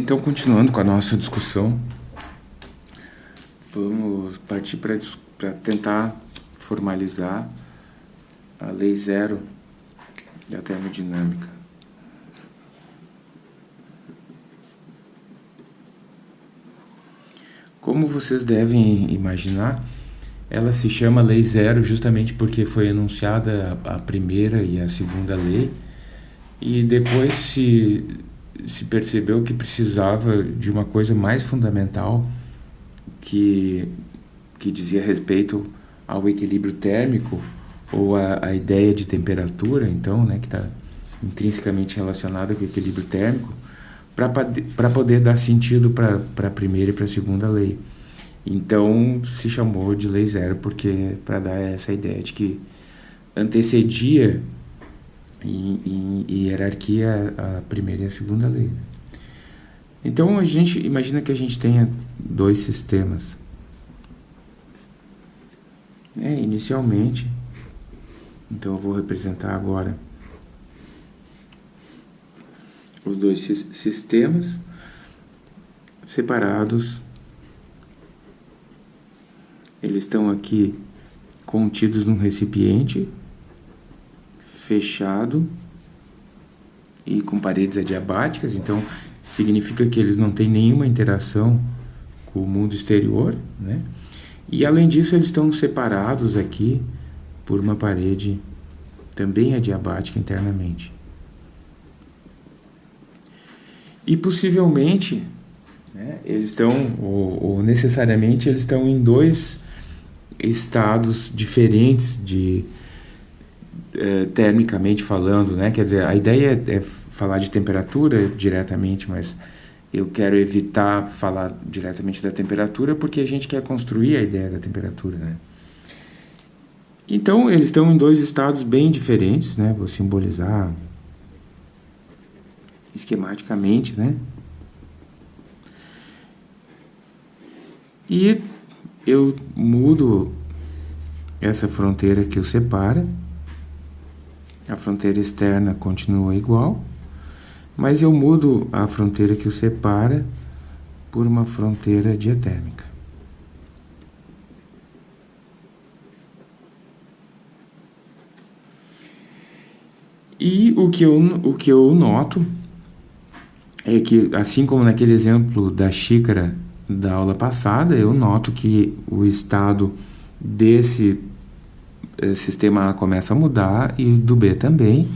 Então, continuando com a nossa discussão, vamos partir para tentar formalizar a lei zero da termodinâmica. Como vocês devem imaginar, ela se chama Lei Zero justamente porque foi enunciada a primeira e a segunda lei, e depois se se percebeu que precisava de uma coisa mais fundamental que, que dizia respeito ao equilíbrio térmico ou a, a ideia de temperatura, então, né, que está intrinsecamente relacionada com o equilíbrio térmico, para poder dar sentido para a primeira e para a segunda lei. Então se chamou de lei zero porque para dar essa ideia de que antecedia em, em hierarquia a primeira e a segunda lei. Então a gente imagina que a gente tenha dois sistemas. É, inicialmente, então eu vou representar agora os dois sistemas separados. Eles estão aqui contidos num recipiente fechado e com paredes adiabáticas, então significa que eles não têm nenhuma interação com o mundo exterior, né? E além disso, eles estão separados aqui por uma parede também adiabática internamente. E possivelmente, né, eles estão, ou, ou necessariamente, eles estão em dois estados diferentes de é, termicamente falando, né? Quer dizer, a ideia é falar de temperatura diretamente, mas eu quero evitar falar diretamente da temperatura porque a gente quer construir a ideia da temperatura, né? Então, eles estão em dois estados bem diferentes, né? Vou simbolizar esquematicamente, né? E eu mudo essa fronteira que o separa a fronteira externa continua igual, mas eu mudo a fronteira que o separa por uma fronteira diatérmica. E o que, eu, o que eu noto é que, assim como naquele exemplo da xícara da aula passada, eu noto que o estado desse sistema A começa a mudar e do B também,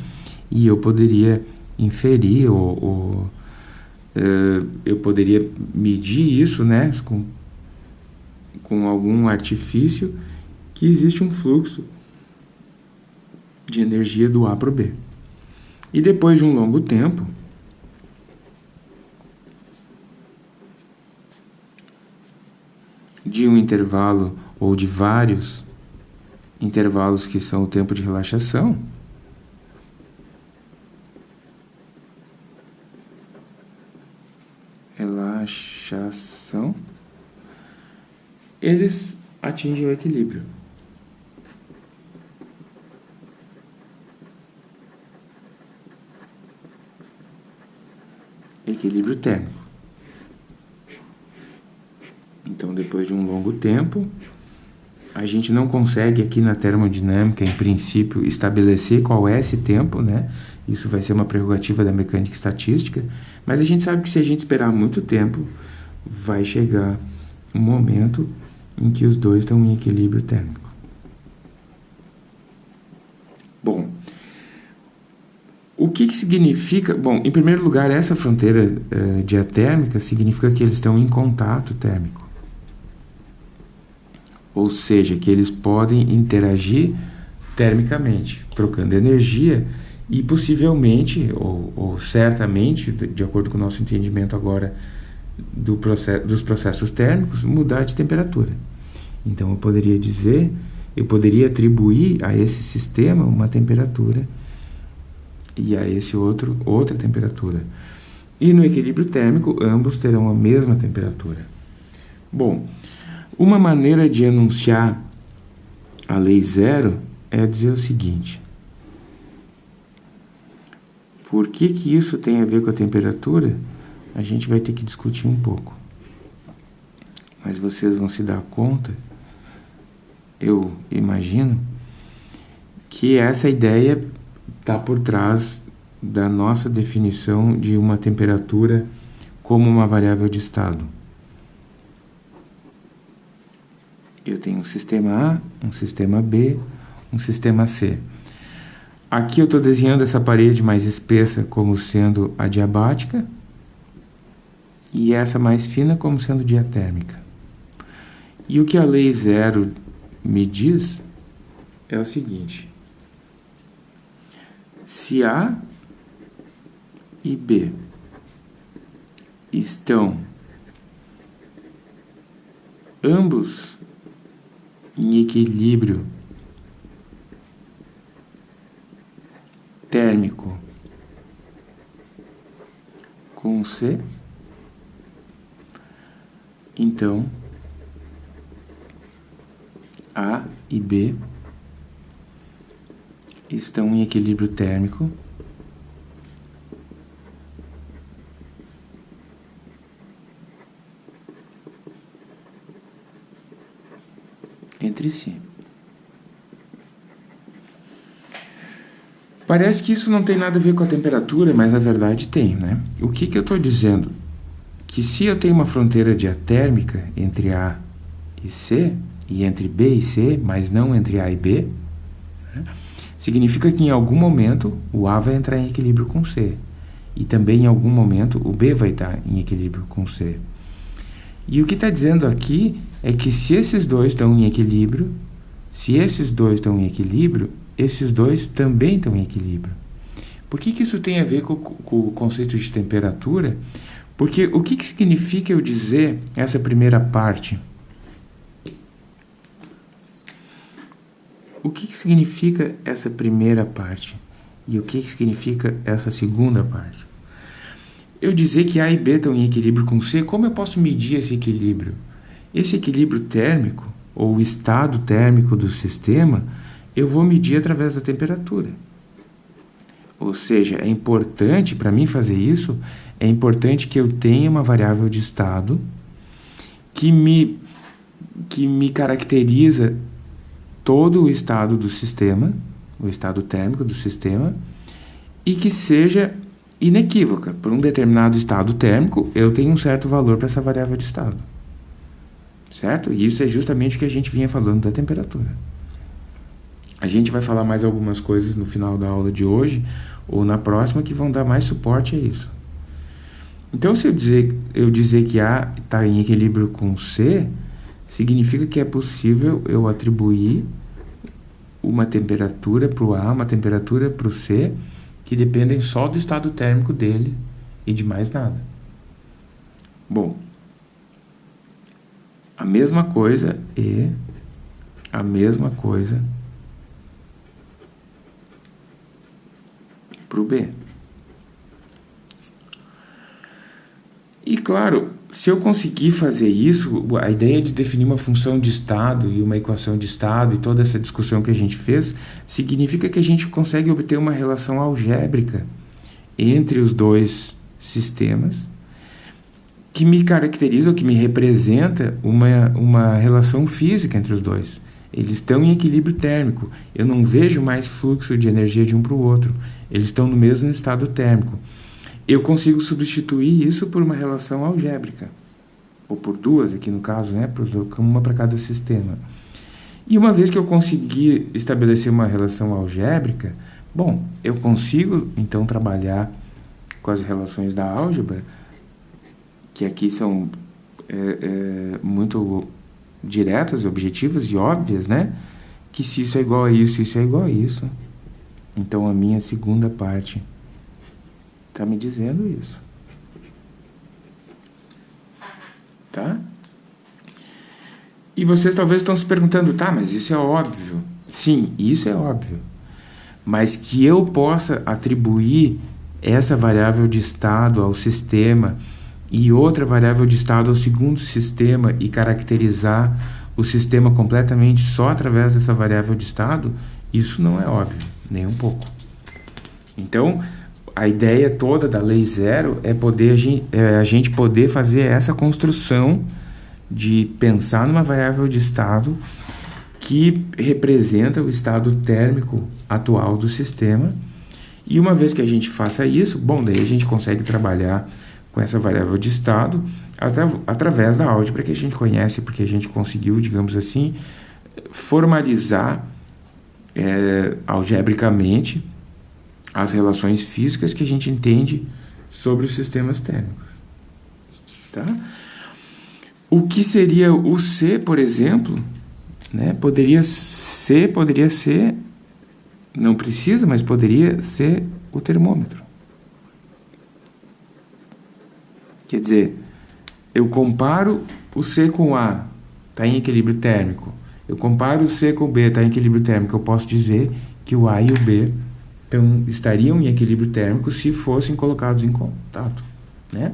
e eu poderia inferir ou, ou uh, eu poderia medir isso né, com, com algum artifício que existe um fluxo de energia do A para o B. E depois de um longo tempo, de um intervalo ou de vários intervalos que são o tempo de relaxação. Relaxação. Eles atingem o equilíbrio. Equilíbrio térmico. Então, depois de um longo tempo, a gente não consegue aqui na termodinâmica, em princípio, estabelecer qual é esse tempo, né? Isso vai ser uma prerrogativa da mecânica estatística, mas a gente sabe que se a gente esperar muito tempo, vai chegar um momento em que os dois estão em equilíbrio térmico. Bom, o que, que significa? Bom, em primeiro lugar, essa fronteira uh, diatérmica significa que eles estão em contato térmico ou seja, que eles podem interagir termicamente, trocando energia e possivelmente, ou, ou certamente, de acordo com o nosso entendimento agora do processo, dos processos térmicos, mudar de temperatura. Então eu poderia dizer, eu poderia atribuir a esse sistema uma temperatura e a esse outro outra temperatura. E no equilíbrio térmico, ambos terão a mesma temperatura. Bom, uma maneira de enunciar a lei zero é dizer o seguinte. Por que, que isso tem a ver com a temperatura? a gente vai ter que discutir um pouco. Mas vocês vão se dar conta, eu imagino, que essa ideia está por trás da nossa definição de uma temperatura como uma variável de estado. Eu tenho um sistema A, um sistema B, um sistema C. Aqui eu estou desenhando essa parede mais espessa como sendo adiabática e essa mais fina como sendo diatérmica. E o que a lei zero me diz é o seguinte. Se A e B estão ambos em equilíbrio térmico com C, então A e B estão em equilíbrio térmico entre si. Parece que isso não tem nada a ver com a temperatura, mas na verdade tem, né? O que, que eu estou dizendo? Que se eu tenho uma fronteira diatérmica entre A e C, e entre B e C, mas não entre A e B, né? significa que em algum momento o A vai entrar em equilíbrio com C. E também em algum momento o B vai estar em equilíbrio com C. E o que está dizendo aqui é que se esses dois estão em equilíbrio, se esses dois estão em equilíbrio, esses dois também estão em equilíbrio. Por que, que isso tem a ver com, com o conceito de temperatura? Porque o que, que significa eu dizer essa primeira parte? O que, que significa essa primeira parte? E o que, que significa essa segunda parte? Eu dizer que A e B estão em equilíbrio com C, como eu posso medir esse equilíbrio? Esse equilíbrio térmico, ou estado térmico do sistema, eu vou medir através da temperatura. Ou seja, é importante, para mim fazer isso, é importante que eu tenha uma variável de estado que me, que me caracteriza todo o estado do sistema, o estado térmico do sistema, e que seja inequívoca. Por um determinado estado térmico, eu tenho um certo valor para essa variável de estado. Certo? E isso é justamente o que a gente vinha falando da temperatura. A gente vai falar mais algumas coisas no final da aula de hoje ou na próxima que vão dar mais suporte a isso. Então, se eu dizer, eu dizer que A está em equilíbrio com C, significa que é possível eu atribuir uma temperatura para o A, uma temperatura para o C, que dependem só do estado térmico dele e de mais nada. Bom, a mesma coisa e a mesma coisa para o B. E claro, se eu conseguir fazer isso, a ideia de definir uma função de estado e uma equação de estado e toda essa discussão que a gente fez, significa que a gente consegue obter uma relação algébrica entre os dois sistemas que me caracteriza ou que me representa uma, uma relação física entre os dois. Eles estão em equilíbrio térmico. Eu não vejo mais fluxo de energia de um para o outro. Eles estão no mesmo estado térmico. Eu consigo substituir isso por uma relação algébrica. Ou por duas, aqui no caso, né? uma para cada sistema. E uma vez que eu conseguir estabelecer uma relação algébrica, bom, eu consigo então trabalhar com as relações da álgebra, que aqui são é, é, muito diretas, objetivas e óbvias, né? Que se isso é igual a isso, isso é igual a isso. Então a minha segunda parte está me dizendo isso. Tá? E vocês talvez estão se perguntando, tá, mas isso é óbvio. Sim, isso é óbvio. Mas que eu possa atribuir essa variável de estado ao sistema e outra variável de estado ao segundo sistema e caracterizar o sistema completamente só através dessa variável de estado, isso não é óbvio, nem um pouco. Então, a ideia toda da lei zero é poder a gente, é a gente poder fazer essa construção de pensar numa variável de estado que representa o estado térmico atual do sistema. E uma vez que a gente faça isso, bom, daí a gente consegue trabalhar com essa variável de estado através da álgebra que a gente conhece, porque a gente conseguiu, digamos assim, formalizar é, algebricamente as relações físicas que a gente entende sobre os sistemas térmicos. Tá? O que seria o C, por exemplo, né? Poderia ser, poderia ser, não precisa, mas poderia ser o termômetro. Quer dizer, eu comparo o C com A, está em equilíbrio térmico. Eu comparo o C com o B, está em equilíbrio térmico. Eu posso dizer que o A e o B então, estariam em equilíbrio térmico se fossem colocados em contato. Né?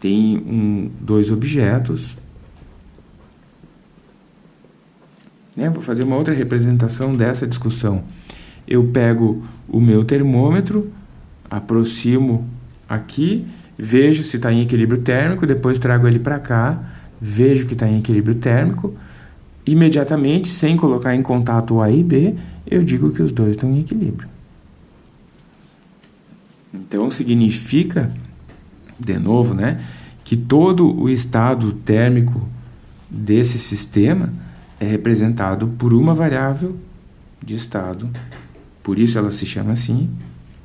Tem um, dois objetos Né? Vou fazer uma outra representação dessa discussão. Eu pego o meu termômetro, aproximo aqui, vejo se está em equilíbrio térmico, depois trago ele para cá, vejo que está em equilíbrio térmico, imediatamente, sem colocar em contato A e B, eu digo que os dois estão em equilíbrio. Então significa, de novo, né, que todo o estado térmico desse sistema é representado por uma variável de estado, por isso ela se chama assim,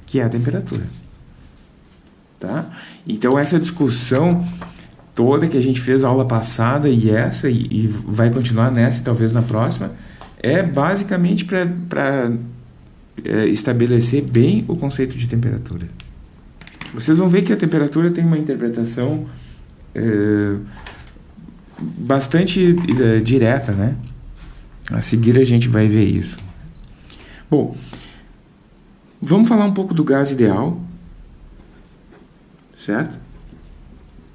que é a temperatura. Tá? Então essa discussão toda que a gente fez a aula passada e essa, e, e vai continuar nessa e talvez na próxima, é basicamente para é, estabelecer bem o conceito de temperatura. Vocês vão ver que a temperatura tem uma interpretação é, bastante uh, direta, né? A seguir a gente vai ver isso. Bom, vamos falar um pouco do gás ideal, certo?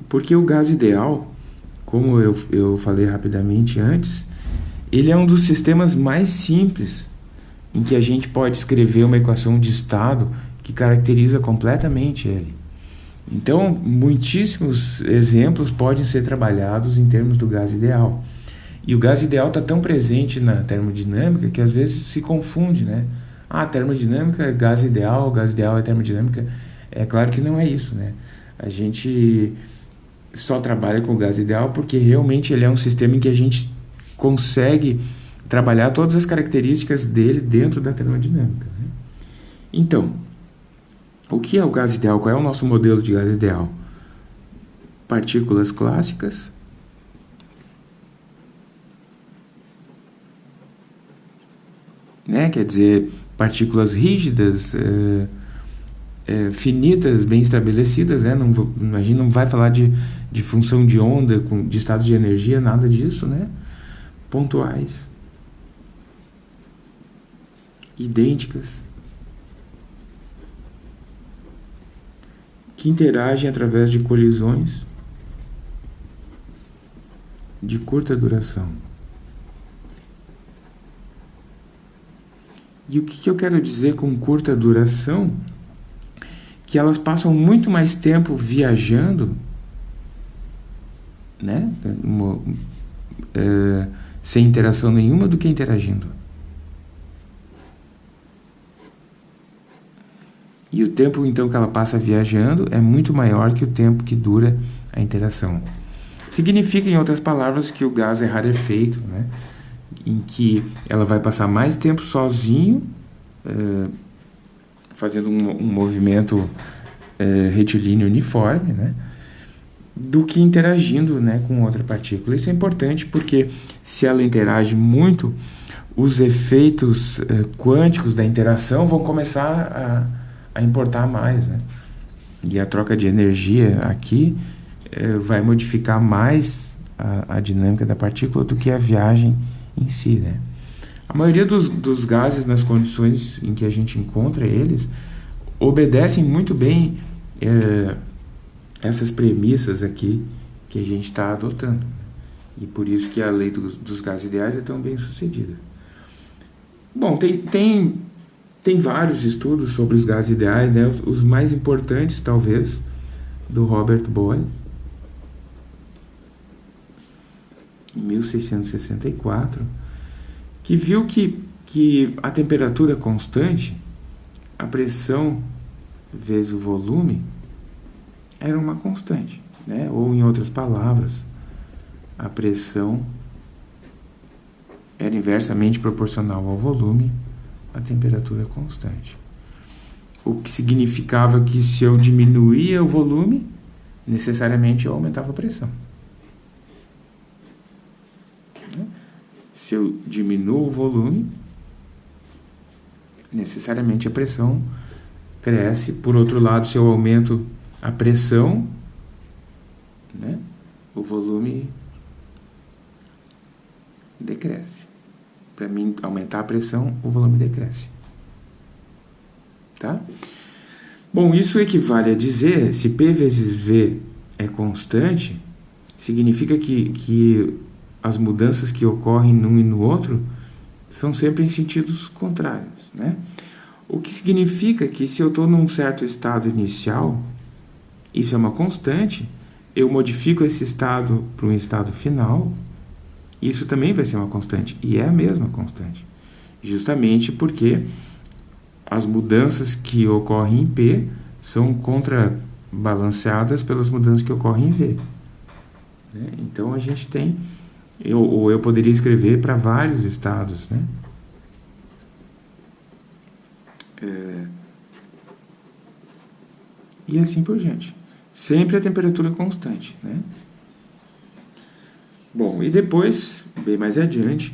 Porque o gás ideal, como eu, eu falei rapidamente antes, ele é um dos sistemas mais simples em que a gente pode escrever uma equação de estado que caracteriza completamente ele. Então, muitíssimos exemplos podem ser trabalhados em termos do gás ideal. E o gás ideal está tão presente na termodinâmica que às vezes se confunde, né? Ah, termodinâmica é gás ideal, gás ideal é termodinâmica. É claro que não é isso, né? A gente só trabalha com o gás ideal porque realmente ele é um sistema em que a gente consegue trabalhar todas as características dele dentro da termodinâmica. Né? Então, o que é o gás ideal? Qual é o nosso modelo de gás ideal? Partículas clássicas. Né? Quer dizer, partículas rígidas, é, é, finitas, bem estabelecidas. Né? Não, a gente não vai falar de, de função de onda, com, de estado de energia, nada disso. Né? Pontuais. Idênticas. que interagem através de colisões de curta duração. E o que eu quero dizer com curta duração? Que elas passam muito mais tempo viajando, né? É, sem interação nenhuma do que interagindo. E o tempo então que ela passa viajando é muito maior que o tempo que dura a interação. Significa, em outras palavras, que o gás é rarefeito, né? em que ela vai passar mais tempo sozinho, é, fazendo um, um movimento é, retilíneo uniforme, né? do que interagindo né, com outra partícula. Isso é importante porque se ela interage muito, os efeitos é, quânticos da interação vão começar a a importar mais, né? E a troca de energia aqui é, vai modificar mais a, a, dinâmica da partícula do que a viagem em si, né? A maioria dos, dos gases, nas condições em que a gente encontra eles, obedecem muito bem é, essas premissas aqui que a gente está adotando. E por isso que a lei dos, dos gases ideais é tão bem sucedida. Bom, tem, tem Tem vários estudos sobre os gases ideais, né? os, os mais importantes, talvez, do Robert Boyle, em 1664, que viu que, que a temperatura constante, a pressão vezes o volume, era uma constante. Né? Ou, em outras palavras, a pressão era inversamente proporcional ao volume, a temperatura constante. O que significava que se eu diminuía o volume, necessariamente eu aumentava a pressão. Se eu diminuo o volume, necessariamente a pressão cresce. Por outro lado, se eu aumento a pressão, né, o volume decresce. Para mim aumentar a pressão, o volume decresce. Tá? Bom, isso equivale a dizer, se P vezes V é constante, significa que, que as mudanças que ocorrem num e no outro são sempre em sentidos contrários, né? O que significa que se eu estou num certo estado inicial, isso é uma constante, eu modifico esse estado para um estado final, isso também vai ser uma constante, e é a mesma constante. Justamente porque as mudanças que ocorrem em P são contrabalanceadas pelas mudanças que ocorrem em V. Né? Então a gente tem, eu, ou eu poderia escrever para vários estados, né? É, e assim por diante. Sempre a temperatura constante, né? Bom, e depois, bem mais adiante,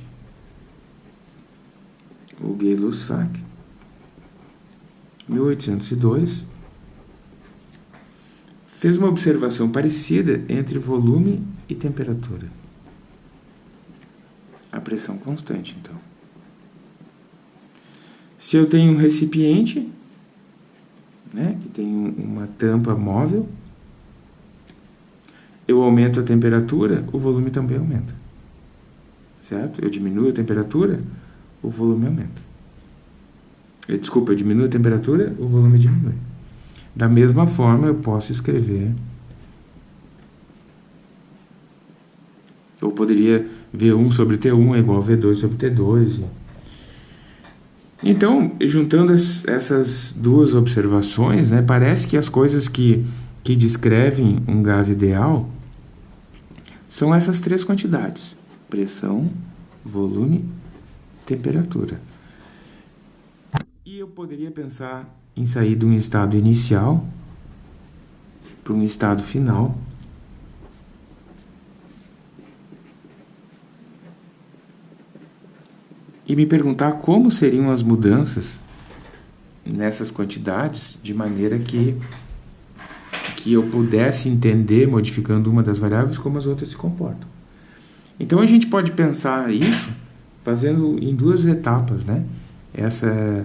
o Gay-Lussac, 1802, fez uma observação parecida entre volume e temperatura. A pressão constante, então. Se eu tenho um recipiente, né, que tem uma tampa móvel, eu aumento a temperatura, o volume também aumenta. Certo? Eu diminuo a temperatura, o volume aumenta. Eh, desculpa, eu diminuo a temperatura, o volume diminui. Da mesma forma, eu posso escrever... Eu poderia V1 sobre T1 é igual a V2 sobre T2. Então, juntando essas duas observações, né, parece que as coisas que, que descrevem um gás ideal são essas três quantidades: pressão, volume, temperatura. E eu poderia pensar em sair de um estado inicial para um estado final. E me perguntar como seriam as mudanças nessas quantidades de maneira que que eu pudesse entender, modificando uma das variáveis, como as outras se comportam. Então a gente pode pensar isso fazendo em duas etapas, né? Essa,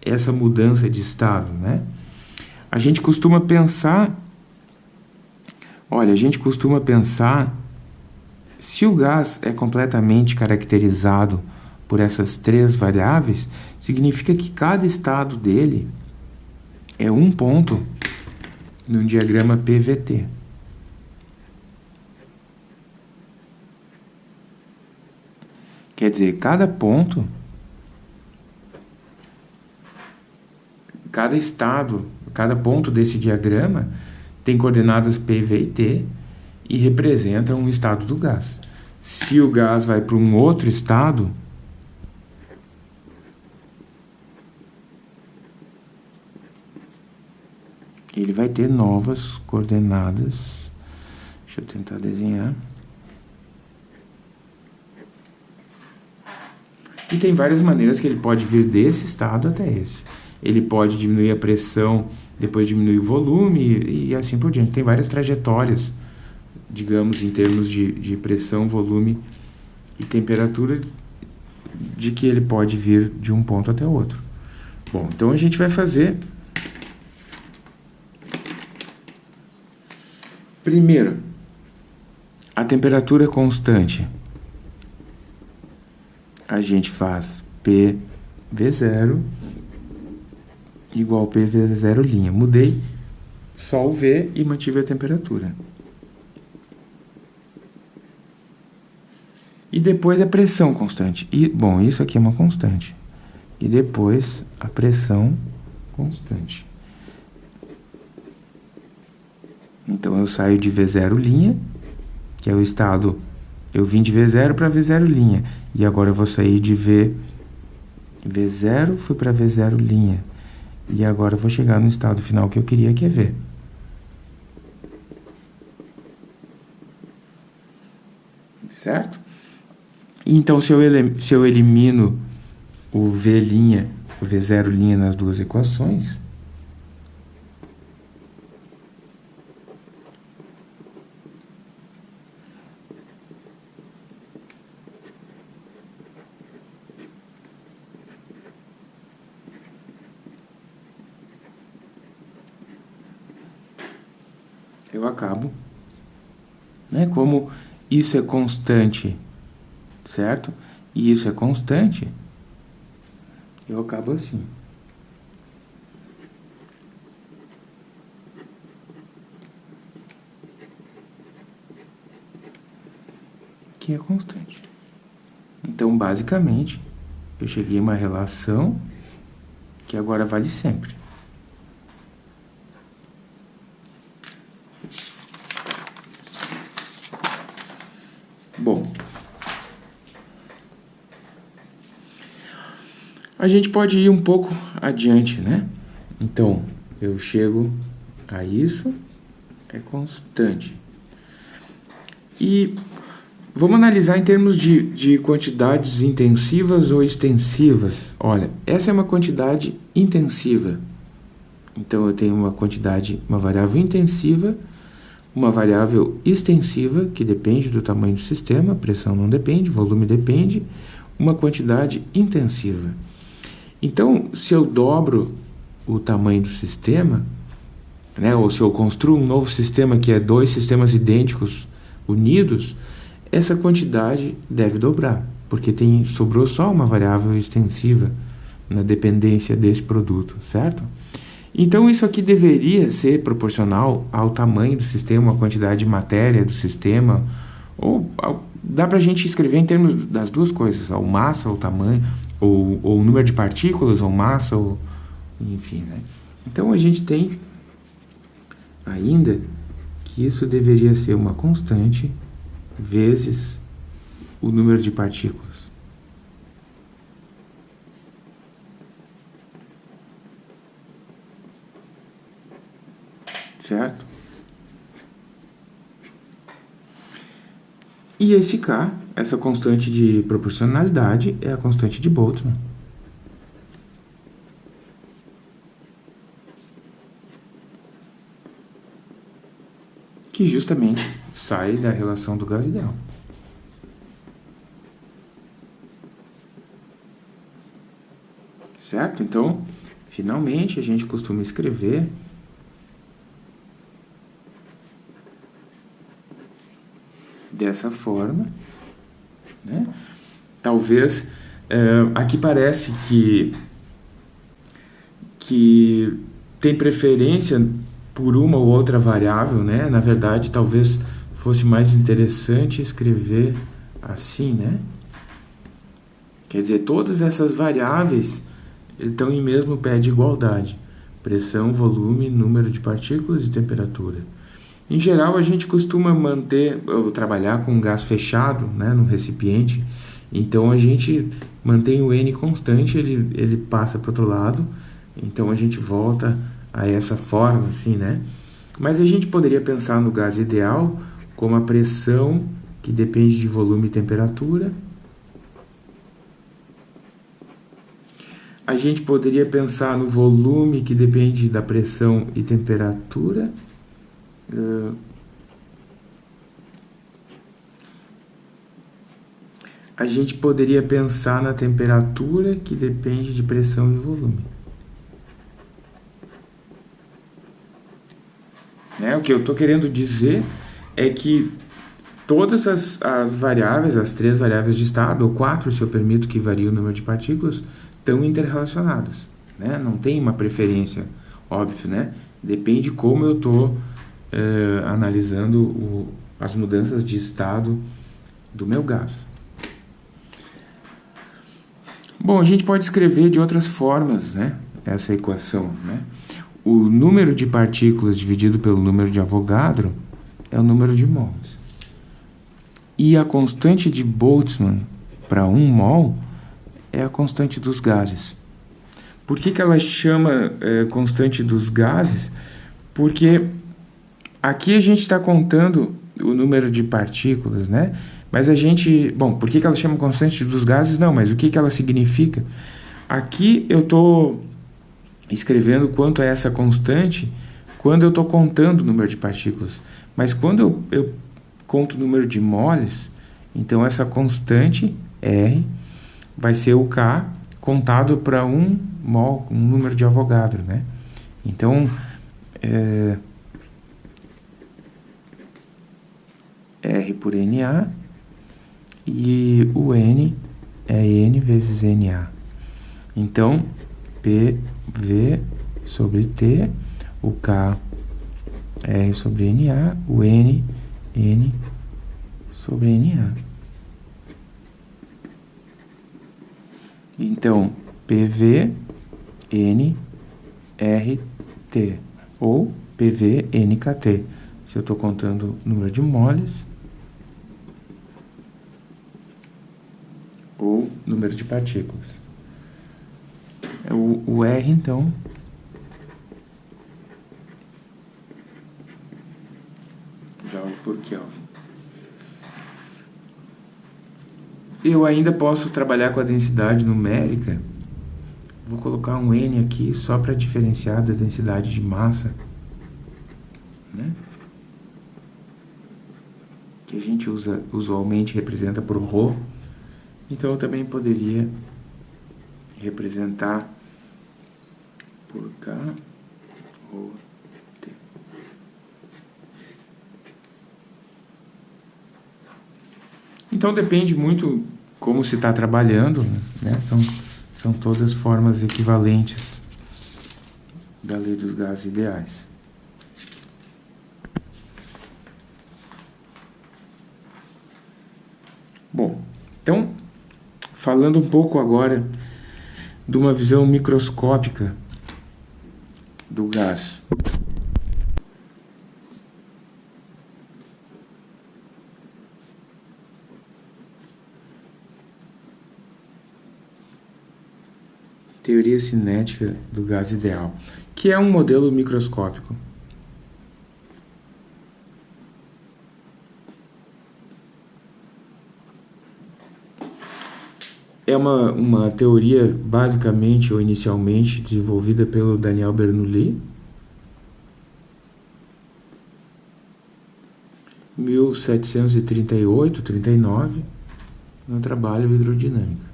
essa mudança de estado, né? A gente costuma pensar, olha, a gente costuma pensar, se o gás é completamente caracterizado por essas três variáveis, significa que cada estado dele é um ponto no diagrama PVT. Quer dizer, cada ponto, cada estado, cada ponto desse diagrama tem coordenadas P, V e T e representa um estado do gás. Se o gás vai para um outro estado, ele vai ter novas coordenadas. Deixa eu tentar desenhar. E tem várias maneiras que ele pode vir desse estado até esse. Ele pode diminuir a pressão, depois diminuir o volume e, assim por diante. Tem várias trajetórias, digamos, em termos de, de pressão, volume e temperatura, de que ele pode vir de um ponto até outro. Bom, então a gente vai fazer Primeiro, a temperatura constante. A gente faz PV0 igual P vezes zero linha. Mudei só o V e mantive a temperatura. E depois a pressão constante. E, bom, isso aqui é uma constante. E depois a pressão constante. Então, eu saio de V0 linha, que é o estado... Eu vim de V0 para V0 linha. E agora eu vou sair de V, V0, fui para V0 linha. E agora eu vou chegar no estado final que eu queria, que é V. Certo? Então, se eu, se eu elimino o V', o V0' nas duas equações, eu acabo, né? Como isso é constante, certo? E isso é constante, eu acabo assim. Que é constante. Então, basicamente, eu cheguei a uma relação que agora vale sempre. Bom, a gente pode ir um pouco adiante, né? Então, eu chego a isso, é constante. E vamos analisar em termos de, de quantidades intensivas ou extensivas. Olha, essa é uma quantidade intensiva. Então, eu tenho uma quantidade, uma variável intensiva uma variável extensiva, que depende do tamanho do sistema, pressão não depende, volume depende, uma quantidade intensiva. Então, se eu dobro o tamanho do sistema, né, ou se eu construo um novo sistema que é dois sistemas idênticos unidos, essa quantidade deve dobrar, porque tem, sobrou só uma variável extensiva na dependência desse produto, certo? Então, isso aqui deveria ser proporcional ao tamanho do sistema, à quantidade de matéria do sistema, ou ao, dá para a gente escrever em termos das duas coisas, ou massa, ou tamanho, ou, ou o número de partículas, ou massa, ou, enfim, né? Então, a gente tem ainda que isso deveria ser uma constante vezes o número de partículas. certo? E esse K, essa constante de proporcionalidade, é a constante de Boltzmann. Que justamente sai da relação do gás ideal. Certo? Então, finalmente, a gente costuma escrever dessa forma. Né? Talvez, é, aqui parece que, que tem preferência por uma ou outra variável, né? Na verdade, talvez fosse mais interessante escrever assim, né? Quer dizer, todas essas variáveis estão em mesmo pé de igualdade. Pressão, volume, número de partículas e temperatura. Em geral, a gente costuma manter, trabalhar com gás fechado, né, no recipiente, então a gente mantém o N constante, ele, ele passa para o outro lado, então a gente volta a essa forma, assim, né? Mas a gente poderia pensar no gás ideal como a pressão que depende de volume e temperatura. A gente poderia pensar no volume que depende da pressão e temperatura. Uh, a gente poderia pensar na temperatura que depende de pressão e volume. Né? O que eu estou querendo dizer é que todas as, as variáveis, as três variáveis de estado, ou quatro se eu permito que varie o número de partículas, estão interrelacionadas. né? Não tem uma preferência, óbvio, né? Depende como eu estou eh, analisando o, as mudanças de estado do meu gás. Bom, a gente pode escrever de outras formas, né? Essa equação, né? O número de partículas dividido pelo número de Avogadro é o número de mols. E a constante de Boltzmann para 1 mol é a constante dos gases. Por que, que ela chama é, constante dos gases? Porque aqui a gente está contando o número de partículas, né? Mas a gente... Bom, por que, que ela chama constante dos gases? Não, mas o que, que ela significa? Aqui eu estou escrevendo quanto é essa constante quando eu estou contando o número de partículas. Mas quando eu, eu conto o número de moles, então essa constante R vai ser o K contado para um mol, um número de Avogadro, né? Então, é, R por NA e o N é N vezes NA. Então, PV sobre T, o K R sobre NA, o N, N sobre NA. Então, PV, N, R, T, ou PV, NKT. Se eu estou contando o número de moles, ou número de partículas. O, o R, então, jogo por Kelvin. Eu ainda posso trabalhar com a densidade numérica. Vou colocar um N aqui só para diferenciar da densidade de massa. Né? Que a gente usa, usualmente representa por ρ. Então eu também poderia representar por K, ρ, T. Então depende muito como se está trabalhando, né? São, são todas formas equivalentes da lei dos gases ideais. Bom, então, falando um pouco agora de uma visão microscópica do gás. teoria cinética do gás ideal, que é um modelo microscópico. É uma, uma teoria basicamente ou inicialmente desenvolvida pelo Daniel Bernoulli, 1738, 39, no trabalho hidrodinâmico.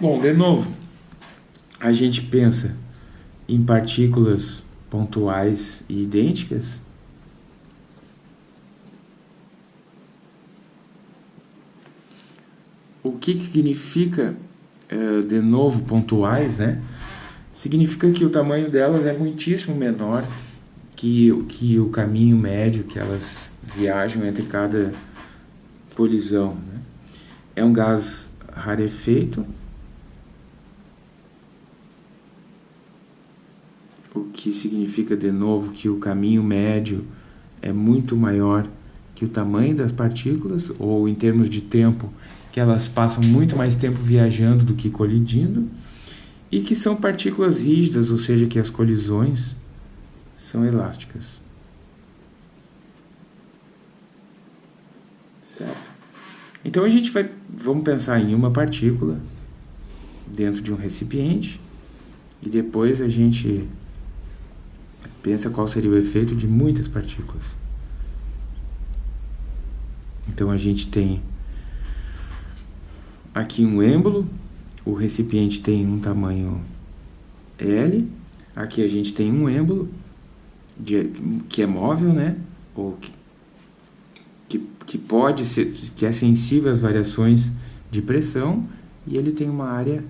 Bom, de novo, a gente pensa em partículas pontuais e idênticas. O que, que significa, eh, de novo, pontuais, né? Significa que o tamanho delas é muitíssimo menor que, que o caminho médio que elas viajam entre cada colisão. Né? É um gás rarefeito, o que significa de novo que o caminho médio é muito maior que o tamanho das partículas, ou em termos de tempo, que elas passam muito mais tempo viajando do que colidindo, e que são partículas rígidas, ou seja, que as colisões são elásticas. Certo? Então a gente vai, vamos pensar em uma partícula dentro de um recipiente, e depois a gente Pensa qual seria o efeito de muitas partículas. Então a gente tem aqui um êmbolo, o recipiente tem um tamanho L, aqui a gente tem um êmbolo de, que é móvel, né? Ou que, que, que pode ser, que é sensível às variações de pressão, e ele tem uma área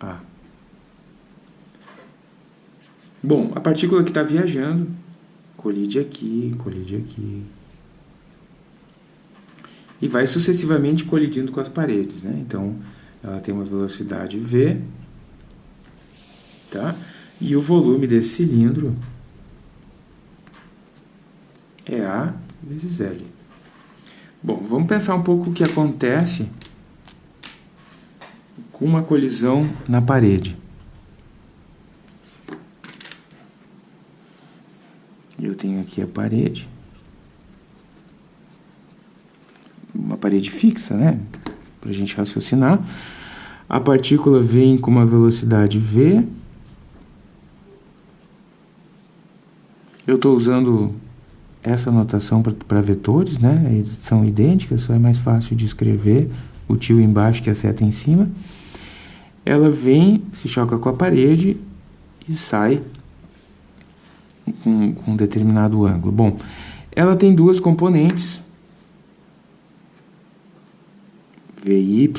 A. Bom, a partícula que está viajando colide aqui, colide aqui. E vai sucessivamente colidindo com as paredes, né? Então, ela tem uma velocidade V, tá? E o volume desse cilindro é A vezes L. Bom, vamos pensar um pouco o que acontece com uma colisão na parede. Eu tenho aqui a parede. Uma parede fixa, né? Para a gente raciocinar. A partícula vem com uma velocidade v. Eu estou usando essa notação para vetores, né? Eles são idênticas, só é mais fácil de escrever o tio embaixo que a seta em cima. Ela vem, se choca com a parede e sai com, com um determinado ângulo. Bom, ela tem duas componentes, VY,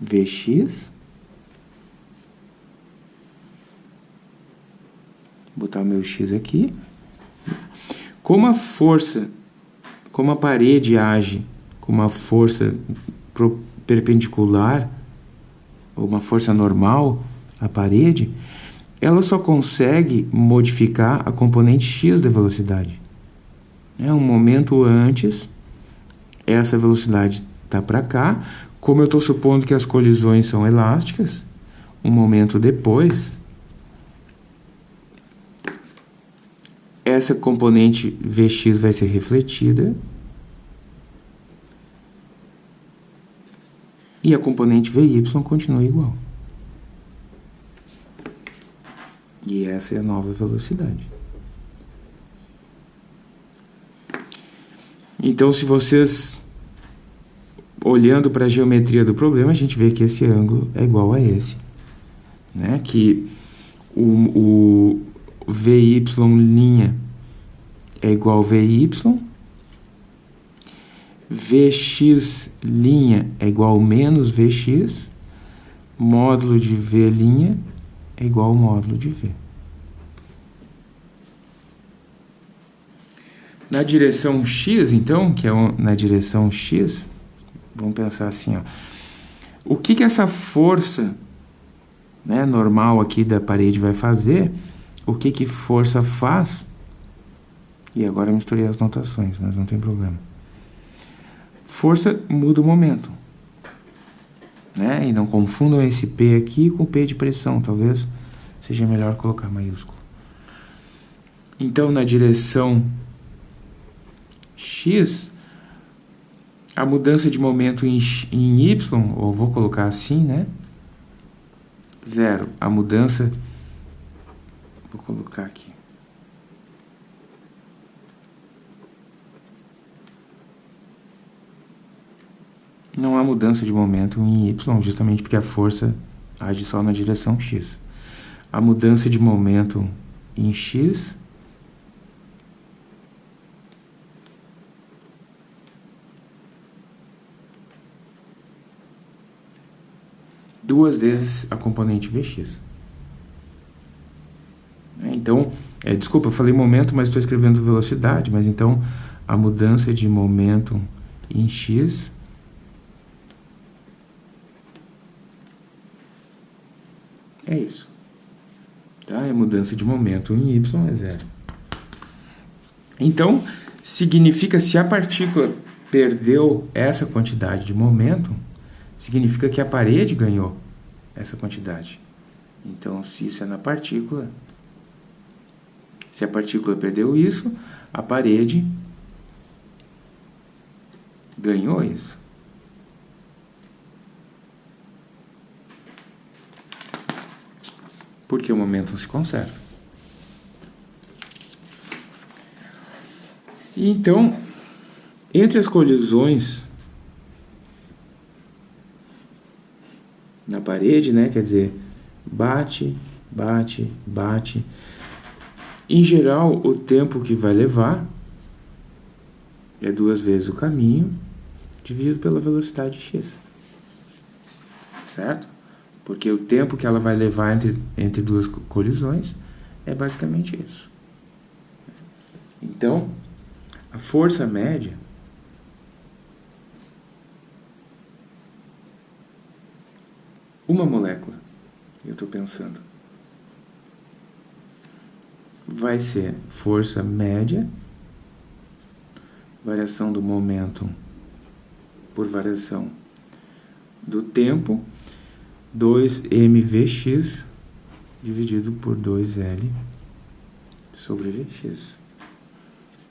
VX. Vou botar meu X aqui. Como a força, como a parede age com uma força perpendicular, ou uma força normal à parede, ela só consegue modificar a componente x da velocidade. É um momento antes, essa velocidade está para cá. Como eu estou supondo que as colisões são elásticas, um momento depois, essa componente Vx vai ser refletida e a componente Vy continua igual. E essa é a nova velocidade. Então, se vocês, olhando para a geometria do problema, a gente vê que esse ângulo é igual a esse. Né? Que o, o VY' é igual a VY, Vx' é igual a menos Vx, módulo de V' é igual ao módulo de V. Na direção x, então, que é na direção x, vamos pensar assim, ó. O que, que essa força né, normal aqui da parede vai fazer? O que, que força faz? E agora eu misturei as notações, mas não tem problema. Força muda o momento. Né? E não confundam esse P aqui com o P de pressão, talvez seja melhor colocar maiúsculo. Então, na direção x, a mudança de momento em, em y, ou vou colocar assim, né? Zero. A mudança, vou colocar aqui. Não há mudança de momento em y, justamente porque a força age só na direção x. A mudança de momento em x duas vezes a componente Vx. Então, é, desculpa, eu falei momento, mas estou escrevendo velocidade, mas então a mudança de momento em x é isso. Tá? É mudança de momento em y é zero. Então, significa se a partícula perdeu essa quantidade de momento, significa que a parede ganhou essa quantidade. Então, se isso é na partícula, se a partícula perdeu isso, a parede ganhou isso. Porque o momento se conserva. Então, entre as colisões na parede, né? Quer dizer, bate, bate, bate. Em geral, o tempo que vai levar é duas vezes o caminho dividido pela velocidade x. Certo? Porque o tempo que ela vai levar entre, entre duas colisões é basicamente isso. Então, a força média uma molécula, eu estou pensando, vai ser força média, variação do momento por variação do tempo, 2mvx dividido por 2L sobre Vx.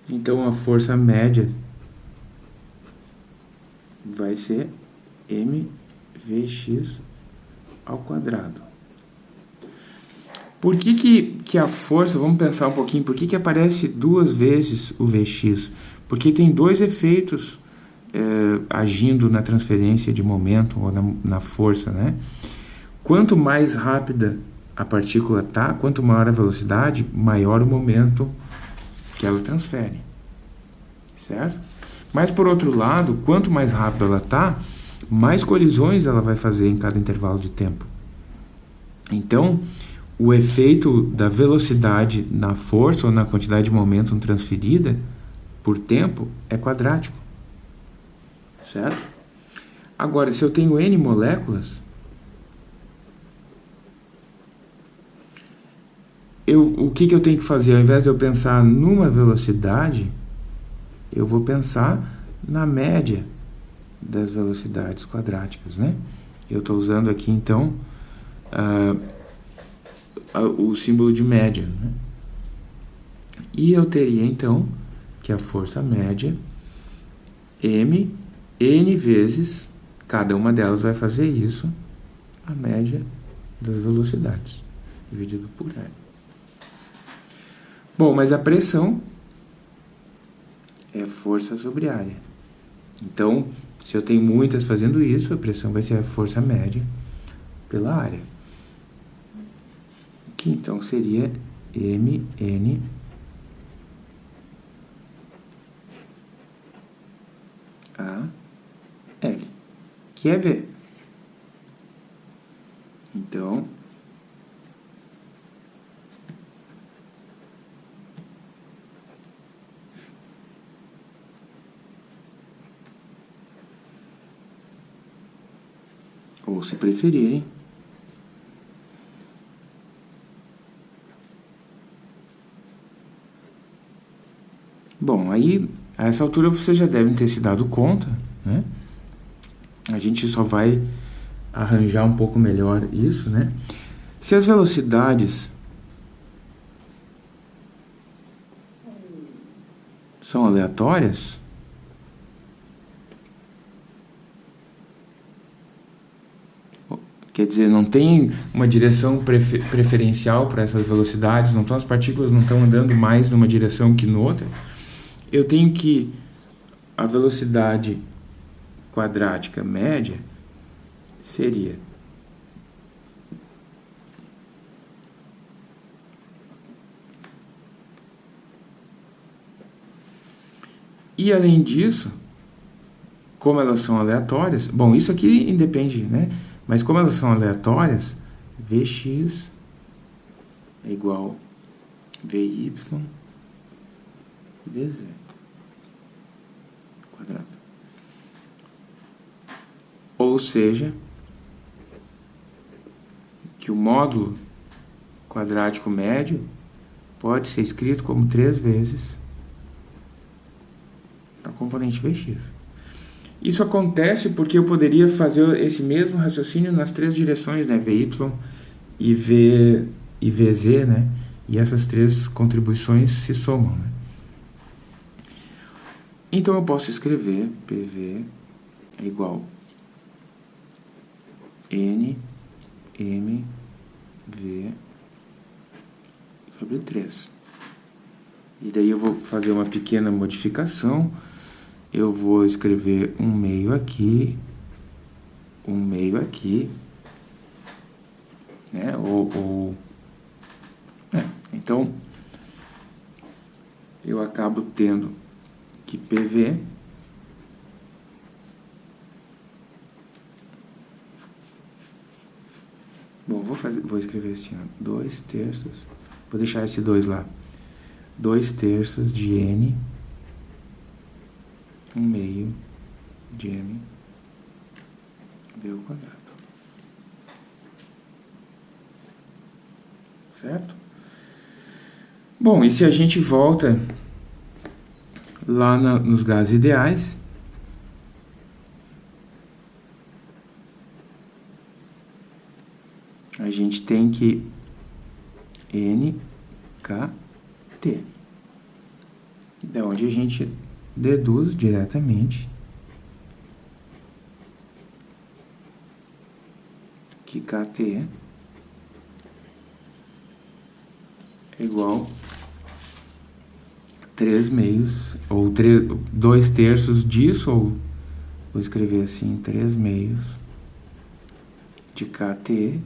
Então, a força média vai ser mvx ao quadrado. Por que, que, que a força, vamos pensar um pouquinho, por que, que aparece duas vezes o Vx? Porque tem dois efeitos é, agindo na transferência de momento ou na, na força, né? Quanto mais rápida a partícula está, quanto maior a velocidade, maior o momento que ela transfere, certo? Mas, por outro lado, quanto mais rápido ela está, mais colisões ela vai fazer em cada intervalo de tempo. Então, o efeito da velocidade na força ou na quantidade de momento transferida por tempo é quadrático, certo? Agora, se eu tenho N moléculas, eu, o que, que eu tenho que fazer? Ao invés de eu pensar numa velocidade, eu vou pensar na média das velocidades quadráticas, né? Eu estou usando aqui, então, uh, o símbolo de média, né? E eu teria, então, que a força média, m, n vezes, cada uma delas vai fazer isso, a média das velocidades, dividido por L. Bom, mas a pressão é força sobre área. Então, se eu tenho muitas fazendo isso, a pressão vai ser a força média pela área. Que então seria mn a L, que é V. Então, ou se preferirem, Bom, aí a essa altura vocês já devem ter se dado conta, né? A gente só vai arranjar um pouco melhor isso, né? Se as velocidades são aleatórias, Quer dizer, não tem uma direção prefer preferencial para essas velocidades, não estão, as partículas não estão andando mais numa direção que noutra. Eu tenho que a velocidade quadrática média seria E além disso, como elas são aleatórias, bom, isso aqui independe, né? Mas como elas são aleatórias, Vx é igual Vy Vz quadrado. Ou seja, que o módulo quadrático médio pode ser escrito como 3 vezes a componente Vx. Isso acontece porque eu poderia fazer esse mesmo raciocínio nas três direções, né? VY e, v, e VZ, né? E essas três contribuições se somam, né? Então, eu posso escrever PV é igual N, M, V sobre 3. E daí eu vou fazer uma pequena modificação eu vou escrever um meio aqui, um meio aqui, né? Ou, ou né? então eu acabo tendo que PV Bom, vou, fazer, vou escrever assim, ó, 2 terços, vou deixar esse 2 lá, 2 terços de N, 1 um meio de M, ao quadrado. Certo? Bom, e se a gente volta lá na, nos gases ideais, a gente tem que NKT. Da onde a gente deduz diretamente que KT é igual 3 meios, ou 2 terços disso, ou vou escrever assim, 3 meios de KT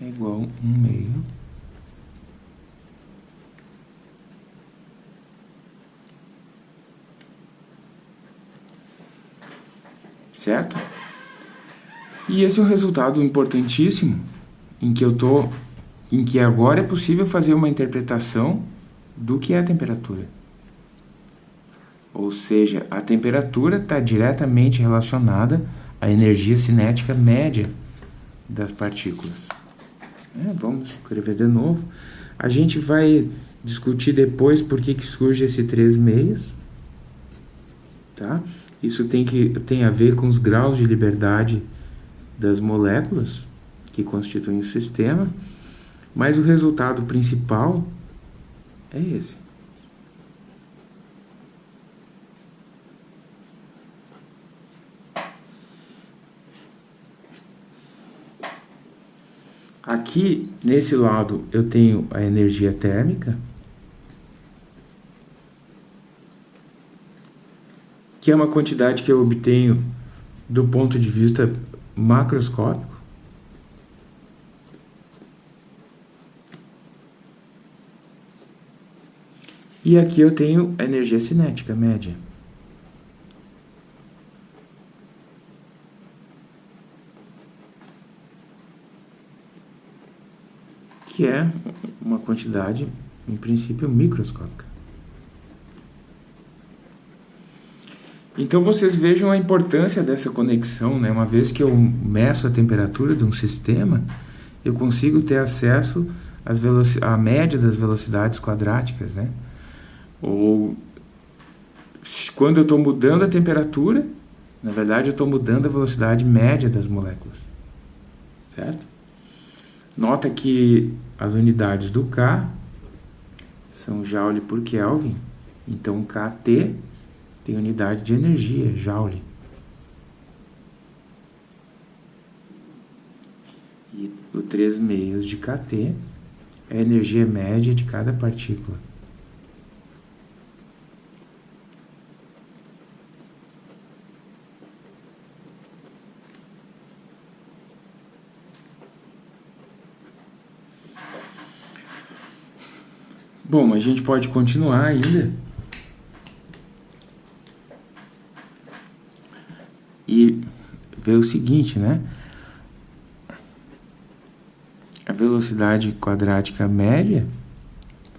é igual a 1 meio certo? E esse é o resultado importantíssimo em que eu tô, em que agora é possível fazer uma interpretação do que é a temperatura. Ou seja, a temperatura está diretamente relacionada à energia cinética média das partículas. É, vamos escrever de novo. A gente vai discutir depois por que, que surge esse 3 meios. Tá? Isso tem, que, tem a ver com os graus de liberdade das moléculas que constituem o sistema, mas o resultado principal é esse. Aqui, nesse lado, eu tenho a energia térmica, que é uma quantidade que eu obtenho do ponto de vista macroscópico. E aqui eu tenho a energia cinética média. Que é uma quantidade, em princípio, microscópica. Então vocês vejam a importância dessa conexão, né? Uma vez que eu meço a temperatura de um sistema, eu consigo ter acesso às à média das velocidades quadráticas, né? Ou quando eu estou mudando a temperatura, na verdade eu estou mudando a velocidade média das moléculas, certo? Nota que as unidades do K são Joule por Kelvin, então KT tem unidade de energia, Joule. E o 3 meios de kT é a energia média de cada partícula. Bom, a gente pode continuar ainda. E ver o seguinte, né? A velocidade quadrática média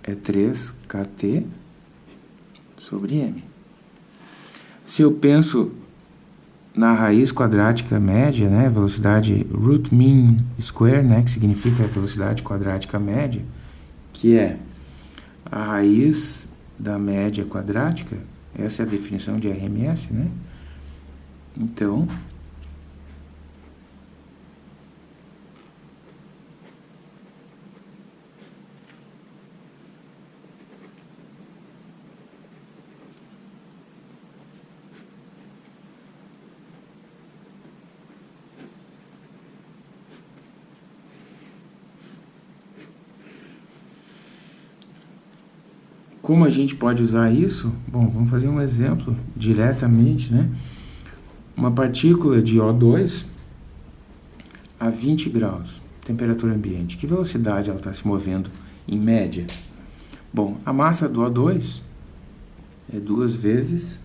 é 3kt sobre m. Se eu penso na raiz quadrática média, né, velocidade root mean square, né, que significa velocidade quadrática média, que é a raiz da média quadrática, essa é a definição de RMS, né? Então, Como a gente pode usar isso? Bom, vamos fazer um exemplo diretamente, né? Uma partícula de O2 a 20 graus, temperatura ambiente. Que velocidade ela está se movendo em média? Bom, a massa do O2 é duas vezes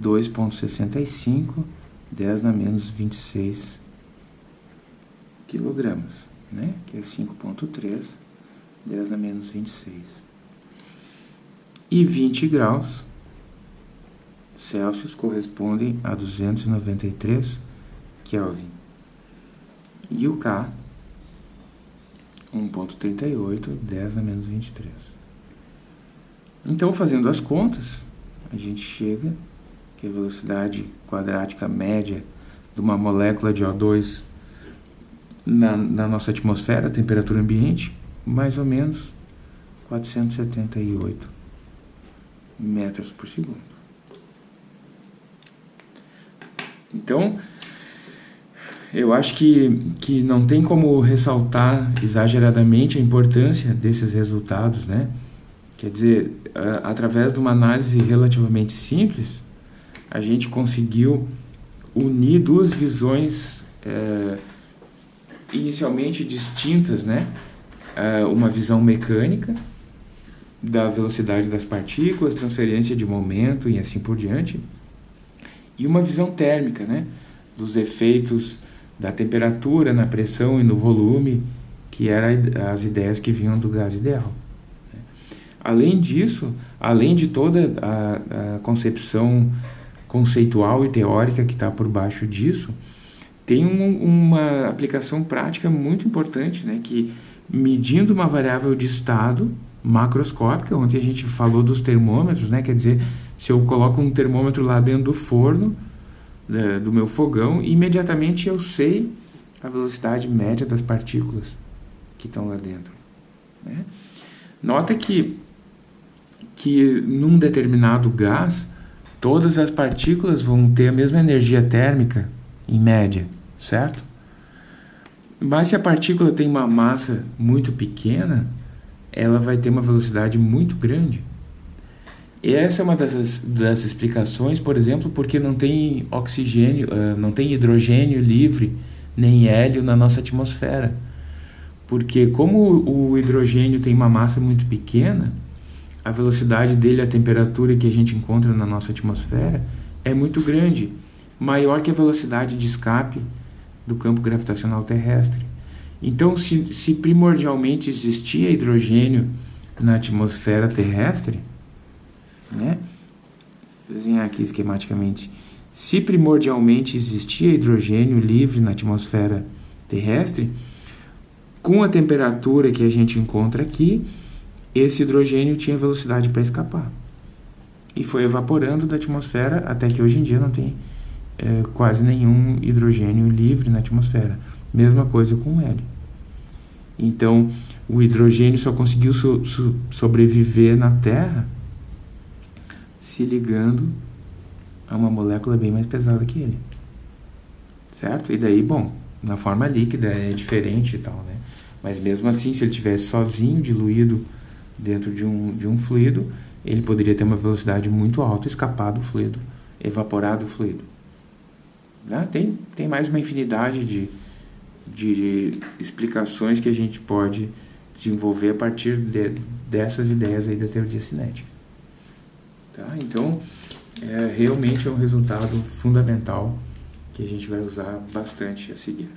2,65, 10 na menos 26 quilogramas, né? Que é 5,3, 10 na menos 26. E 20 graus Celsius correspondem a 293 Kelvin. E o K, 1.38, 10 a menos 23. Então, fazendo as contas, a gente chega que a velocidade quadrática média de uma molécula de O2 na, na nossa atmosfera, temperatura ambiente, mais ou menos 478 metros por segundo. Então, eu acho que, que não tem como ressaltar exageradamente a importância desses resultados, né? Quer dizer, através de uma análise relativamente simples, a gente conseguiu unir duas visões é, inicialmente distintas, né? É, uma visão mecânica da velocidade das partículas, transferência de momento e assim por diante, e uma visão térmica, né? Dos efeitos da temperatura, na pressão e no volume, que eram as ideias que vinham do gás ideal. Além disso, além de toda a, a concepção conceitual e teórica que está por baixo disso, tem um, uma aplicação prática muito importante, né, que medindo uma variável de estado macroscópica, ontem a gente falou dos termômetros, né, quer dizer, se eu coloco um termômetro lá dentro do forno, né, do meu fogão, imediatamente eu sei a velocidade média das partículas que estão lá dentro. Né? Nota que, que num determinado gás, todas as partículas vão ter a mesma energia térmica, em média, certo? Mas se a partícula tem uma massa muito pequena, ela vai ter uma velocidade muito grande. E essa é uma das, das explicações, por exemplo, porque não tem oxigênio, uh, não tem hidrogênio livre, nem hélio na nossa atmosfera. Porque como o hidrogênio tem uma massa muito pequena, a velocidade dele, a temperatura que a gente encontra na nossa atmosfera é muito grande, maior que a velocidade de escape do campo gravitacional terrestre. Então, se, se primordialmente existia hidrogênio na atmosfera terrestre, né? Vou desenhar aqui esquematicamente. Se primordialmente existia hidrogênio livre na atmosfera terrestre, com a temperatura que a gente encontra aqui, esse hidrogênio tinha velocidade para escapar. E foi evaporando da atmosfera até que hoje em dia não tem é, quase nenhum hidrogênio livre na atmosfera. Mesma coisa com o hélio. Então, o hidrogênio só conseguiu so, so, sobreviver na Terra se ligando a uma molécula bem mais pesada que ele. Certo? E daí, bom, na forma líquida é diferente e tal, né? Mas mesmo assim, se ele tivesse sozinho, diluído dentro de um, de um fluido, ele poderia ter uma velocidade muito alta, escapar do fluido, evaporar do fluido. Né? Tem, tem mais uma infinidade de, de explicações que a gente pode desenvolver a partir de, dessas ideias aí da teoria cinética. Tá? Então, é, realmente é um resultado fundamental que a gente vai usar bastante a seguir.